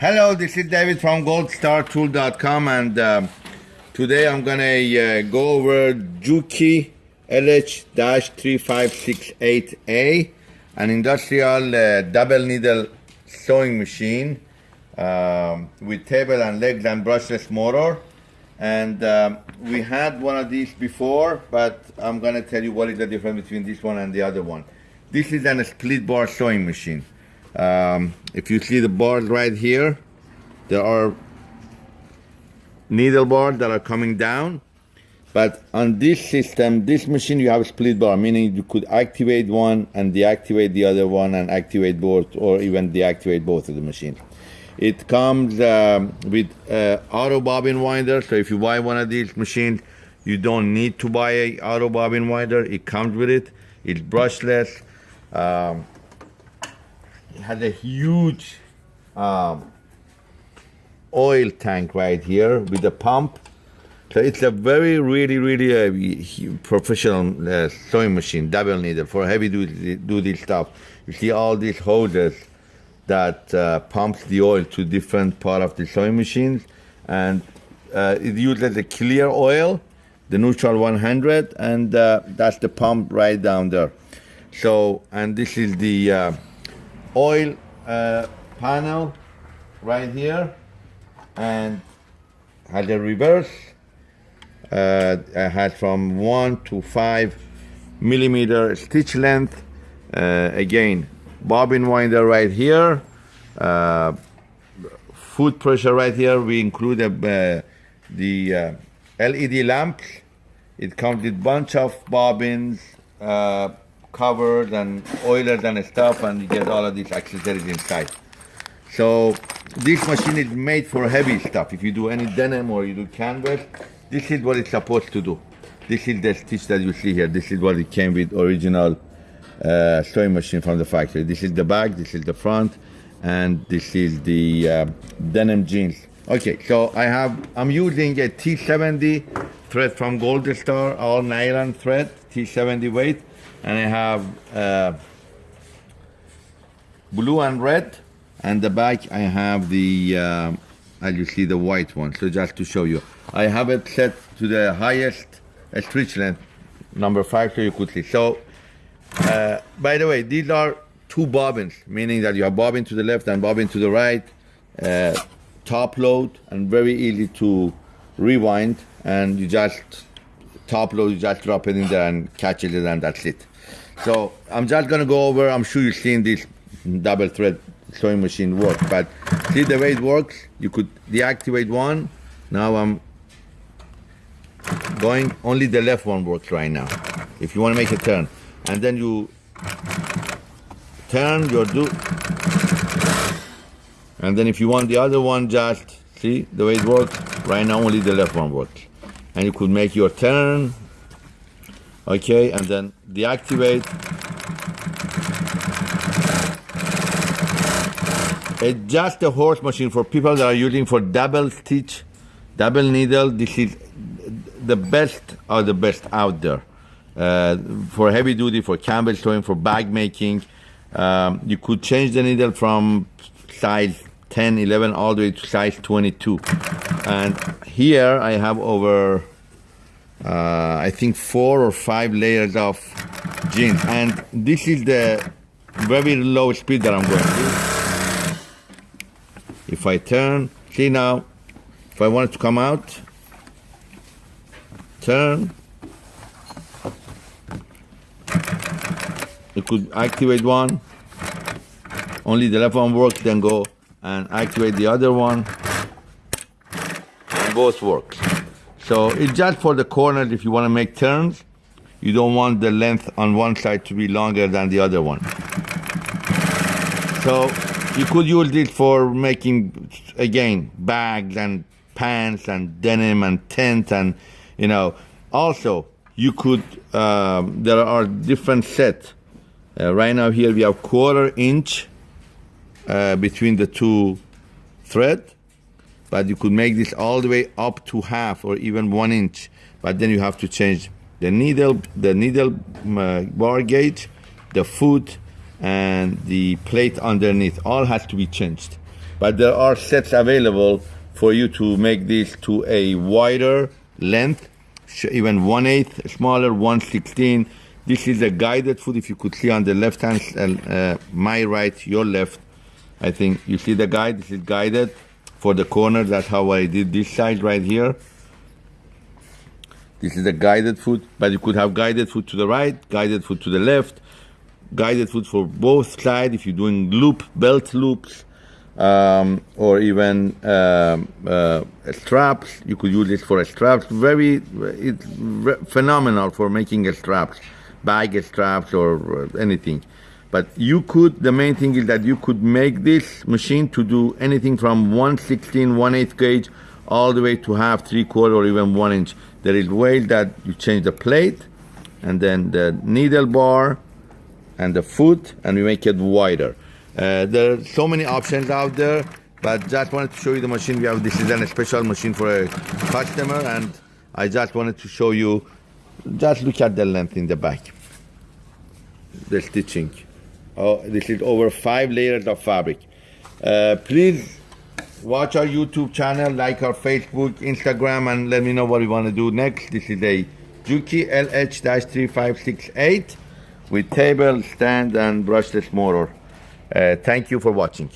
Hello, this is David from goldstartool.com and um, today I'm gonna uh, go over Juki LH-3568A, an industrial uh, double needle sewing machine um, with table and legs and brushless motor. And um, we had one of these before, but I'm gonna tell you what is the difference between this one and the other one. This is an split bar sewing machine. Um, if you see the bars right here, there are needle bars that are coming down. But on this system, this machine, you have a split bar, meaning you could activate one and deactivate the other one and activate both, or even deactivate both of the machine. It comes um, with uh, auto bobbin winder, so if you buy one of these machines, you don't need to buy a auto bobbin winder. It comes with it. It's brushless. Um, has a huge um, oil tank right here with a pump. So it's a very, really, really uh, professional uh, sewing machine, double needle for heavy duty, duty stuff. You see all these hoses that uh, pumps the oil to different part of the sewing machines, and uh, it uses a clear oil, the neutral 100, and uh, that's the pump right down there. So, and this is the uh, oil uh, panel right here and has a reverse. Uh, has from one to five millimeter stitch length uh, again bobbin winder right here uh, foot pressure right here. We include uh, the uh, LED lamps. It comes with bunch of bobbins uh, covered and oilers and stuff and you get all of these accessories inside. So this machine is made for heavy stuff. If you do any denim or you do canvas, this is what it's supposed to do. This is the stitch that you see here. This is what it came with original uh, sewing machine from the factory. This is the back, this is the front, and this is the uh, denim jeans. Okay, so I have, I'm using a T70 thread from Gold Star, all nylon thread, T70 weight and I have uh, blue and red. And the back I have the uh, as you see the white one. So just to show you. I have it set to the highest stretch length number five so you could see. So uh, by the way these are two bobbins meaning that you have bobbin to the left and bobbin to the right uh, top load and very easy to rewind. And you just top load you just drop it in there and catch it and that's it so I'm just gonna go over, I'm sure you've seen this double thread sewing machine work, but see the way it works? You could deactivate one. Now I'm going, only the left one works right now. If you wanna make a turn. And then you turn your do. And then if you want the other one, just see the way it works? Right now only the left one works. And you could make your turn, okay and then deactivate. It's just a horse machine for people that are using for double stitch double needle. This is the best of the best out there. Uh, for heavy duty for canvas sewing for bag making. Um, you could change the needle from size 10 11 all the way to size 22 and here I have over uh, I think four or five layers of jeans and this is the very low speed that I'm going to. If I turn see now if I want it to come out turn. You could activate one. Only the left one works then go and activate the other one both works so it's just for the corners if you want to make turns. You don't want the length on one side to be longer than the other one. So you could use this for making, again, bags and pants and denim and tent and, you know. Also, you could, um, there are different sets. Uh, right now here we have quarter inch uh, between the two thread but you could make this all the way up to half or even one inch but then you have to change the needle the needle uh, bar gauge the foot and the plate underneath all has to be changed but there are sets available for you to make this to a wider length, even one eighth smaller, one sixteen. This is a guided foot. If you could see on the left hand, uh, my right, your left, I think you see the guide. This is guided for the corner. That's how I did this side right here. This is a guided foot, but you could have guided foot to the right, guided foot to the left, guided foot for both sides if you're doing loop, belt loops, um, or even um, uh, straps. You could use this for straps. Very, it's phenomenal for making straps, bag straps or uh, anything. But you could, the main thing is that you could make this machine to do anything from 116, 1 8 gauge, all the way to half, three quarter, or even one inch. There is ways that you change the plate, and then the needle bar, and the foot, and we make it wider. Uh, there are so many options out there, but just wanted to show you the machine we have. This is a special machine for a customer, and I just wanted to show you. Just look at the length in the back, the stitching. Oh, this is over five layers of fabric. Uh, please watch our YouTube channel, like our Facebook, Instagram, and let me know what you want to do next. This is a Juki LH-3568 with table, stand, and brushless motor. Uh, thank you for watching.